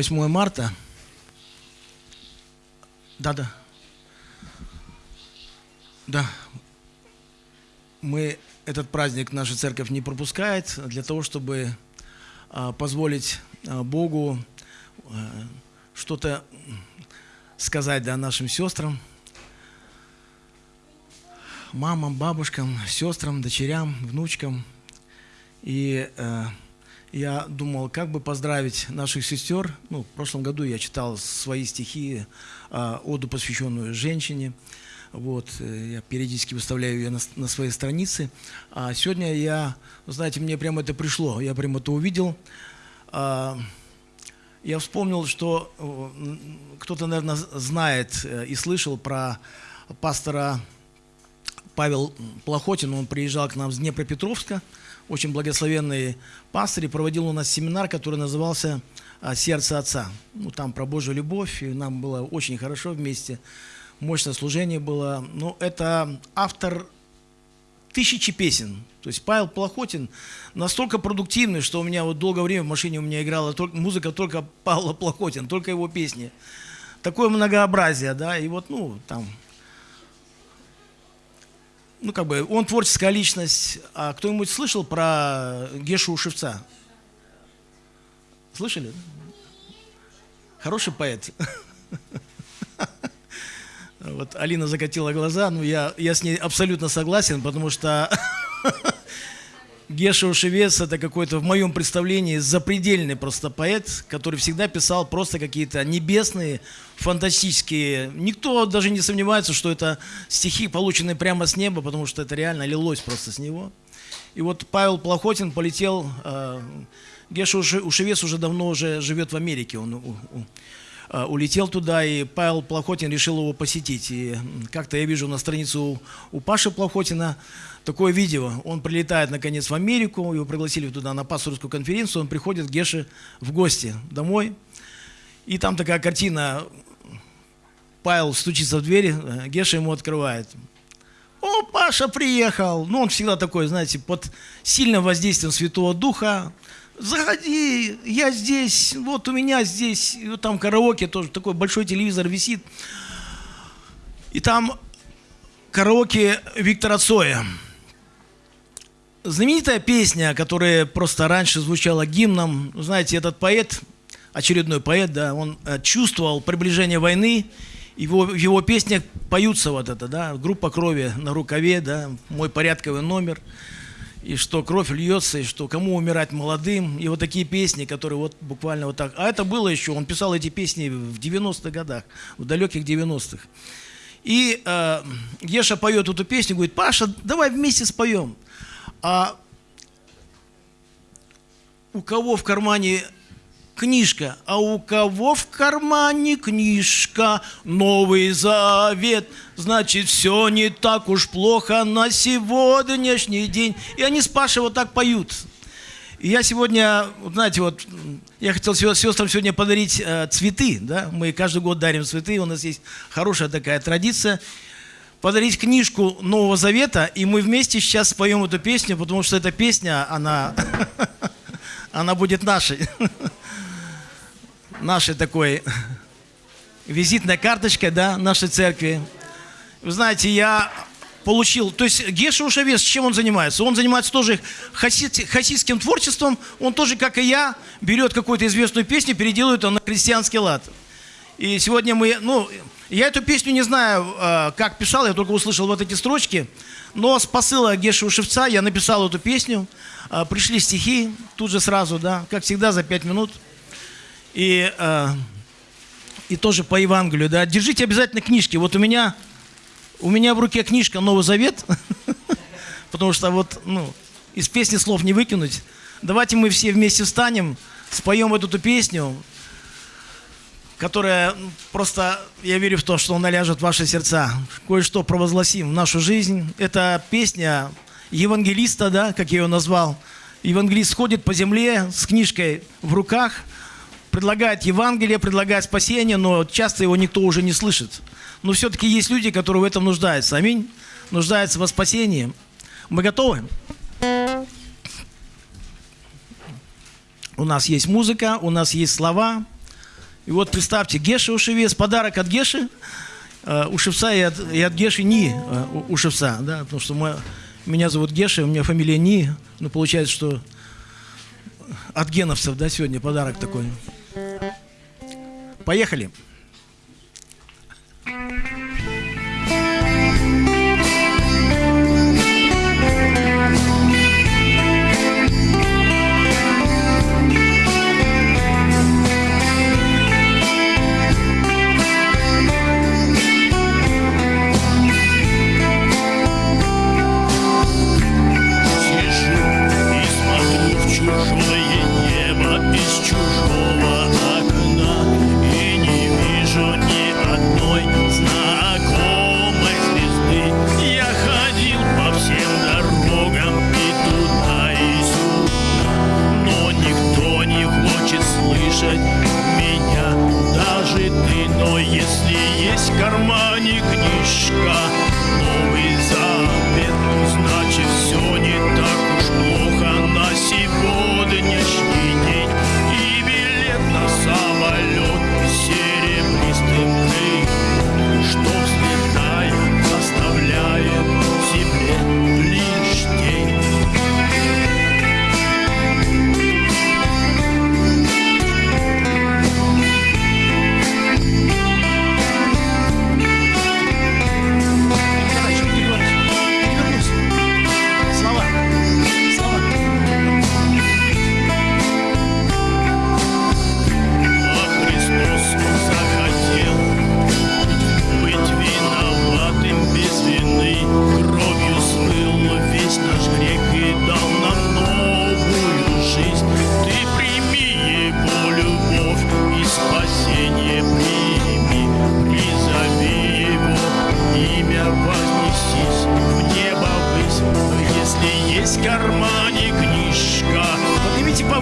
8 марта. Да, да. Мы этот праздник наша церковь не пропускает для того, чтобы а, позволить а, Богу а, что-то сказать да, нашим сестрам, мамам, бабушкам, сестрам, дочерям, внучкам. И я думал, как бы поздравить наших сестер. Ну, в прошлом году я читал свои стихи, э, оду, посвященную женщине. Вот, э, я периодически выставляю ее на, на своей странице. А сегодня я, знаете, мне прямо это пришло, я прямо это увидел. А, я вспомнил, что э, кто-то, наверное, знает э, и слышал про пастора Павел Плохотин. Он приезжал к нам с Днепропетровска очень благословенный пастырь, и проводил у нас семинар, который назывался а, «Сердце Отца». Ну, там про Божью любовь, и нам было очень хорошо вместе. Мощное служение было. Ну, это автор тысячи песен. То есть Павел Плохотин настолько продуктивный, что у меня вот долгое время в машине у меня играла только, музыка только Павла Плохотин, только его песни. Такое многообразие, да, и вот, ну, там ну, как бы, он творческая личность. А кто-нибудь слышал про Гешу Ушевца? Слышали? Хороший поэт. Вот Алина закатила глаза, но я, я с ней абсолютно согласен, потому что Геша Ушевец – это какой-то, в моем представлении, запредельный просто поэт, который всегда писал просто какие-то небесные, фантастические. Никто даже не сомневается, что это стихи, полученные прямо с неба, потому что это реально лилось просто с него. И вот Павел Плохотин полетел, э, Геша Ушевец уже давно уже живет в Америке, он улетел туда, и Павел Плохотин решил его посетить. И как-то я вижу на страницу у Паши Плохотина, такое видео. Он прилетает, наконец, в Америку, его пригласили туда на пасторскую конференцию, он приходит к Геше в гости домой. И там такая картина, Павел стучится в дверь, Геша ему открывает. О, Паша приехал. Ну, он всегда такой, знаете, под сильным воздействием Святого Духа. Заходи, я здесь, вот у меня здесь, вот там караоке тоже, такой большой телевизор висит. И там караоке Виктора Цоя знаменитая песня, которая просто раньше звучала гимном. Знаете, этот поэт, очередной поэт, да, он э, чувствовал приближение войны. Его, в его песнях поются вот это, да, группа крови на рукаве, да, мой порядковый номер. И что кровь льется, и что кому умирать молодым. И вот такие песни, которые вот буквально вот так. А это было еще, он писал эти песни в 90-х годах, в далеких 90-х. И э, Еша поет эту песню, говорит, Паша, давай вместе споем. А у кого в кармане книжка, а у кого в кармане книжка, Новый Завет, значит, все не так уж плохо на сегодняшний день. И они с Пашей вот так поют. И я сегодня, знаете, вот, я хотел сестрам сегодня подарить э, цветы, да, мы каждый год дарим цветы, у нас есть хорошая такая традиция подарить книжку Нового Завета, и мы вместе сейчас споем эту песню, потому что эта песня, она, она будет нашей. Нашей такой визитной карточкой, да, нашей церкви. Вы знаете, я получил, то есть Геша Ушавес, чем он занимается? Он занимается тоже хасидским творчеством, он тоже, как и я, берет какую-то известную песню, переделывает ее на христианский лад. И сегодня мы, ну, я эту песню не знаю, э, как писал, я только услышал вот эти строчки. Но с посыла Геши Ушевца я написал эту песню. Э, пришли стихи тут же сразу, да, как всегда, за пять минут. И, э, и тоже по Евангелию, да. Держите обязательно книжки. Вот у меня, у меня в руке книжка «Новый Завет», потому что вот, ну, из песни слов не выкинуть. Давайте мы все вместе встанем, споем эту песню которая просто, я верю в то, что он наляжет в ваши сердца. Кое-что провозгласим в нашу жизнь. Это песня евангелиста, да, как я ее назвал. Евангелист ходит по земле с книжкой в руках, предлагает Евангелие, предлагает спасение, но часто его никто уже не слышит. Но все-таки есть люди, которые в этом нуждаются. Аминь. Нуждаются во спасении. Мы готовы? У нас есть музыка, у нас есть слова. И вот представьте, Геша Ушевец, подарок от Геши, э, у Шевца и от, и от Геши Ни э, у, у Шевца, да, потому что мы, меня зовут Геша, у меня фамилия Ни, ну получается, что от геновцев, да, сегодня подарок такой. Поехали. кармане книжка.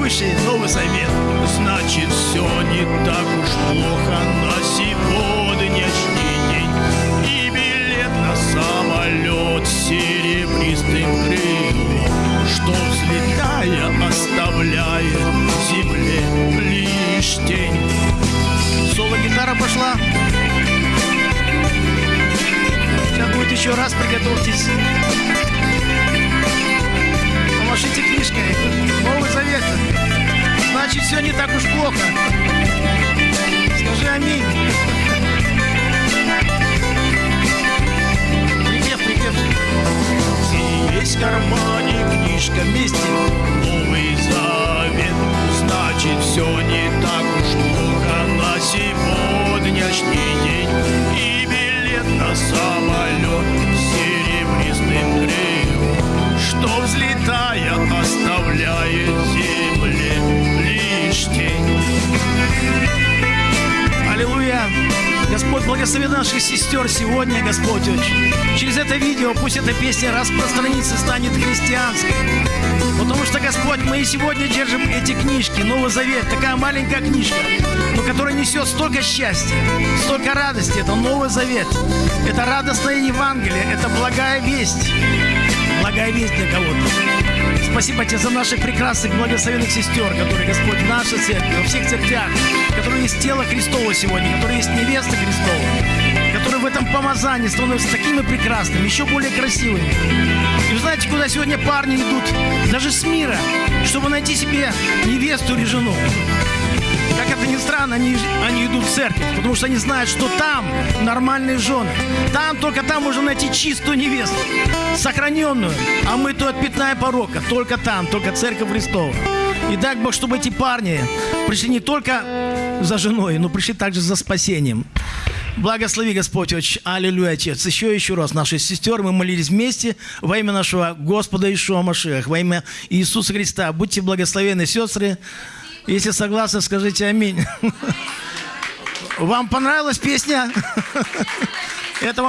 Повыше Новый Завет. Значит, все не так уж плохо на сегодняшний день. И билет на самолет серебристым крылом, что взлетая оставляет земле лишь тень. Соло-гитара пошла. Сейчас будет еще раз, приготовьтесь. Помашите книжкой. Новый Завет. Значит, все не так уж плохо. Скажи аминь. Аллилуйя! Господь, благослови наших сестер сегодня, Господь. Через это видео пусть эта песня распространится, станет христианской. Потому что, Господь, мы и сегодня держим эти книжки, Новый Завет, такая маленькая книжка, но которая несет столько счастья, столько радости. Это Новый Завет. Это радостное Евангелие, это благая весть. Благая весть для кого-то. Спасибо тебе за наших прекрасных благословенных сестер, которые, Господь, в нашей церкви, во всех церквях, которые есть тело Христово сегодня, которые есть невеста Христова, которые в этом помазании становятся такими прекрасными, еще более красивыми. И вы знаете, куда сегодня парни идут, даже с мира, чтобы найти себе невесту или жену. Как это ни странно, они идут в церковь, потому что они знают, что там нормальные жены. Там, только там можно найти чистую невесту, сохраненную. А мы то от пятна и порока, только там, только церковь Христова. И дай Бог, чтобы эти парни пришли не только за женой, но пришли также за спасением. Благослови, Господь, очень. Аллилуйя, Отец. Еще еще раз, наши сестер, мы молились вместе во имя нашего Господа Ишуа Машех, во имя Иисуса Христа. Будьте благословены, сестры. Если согласны, скажите аминь. Вам понравилась песня? Это вам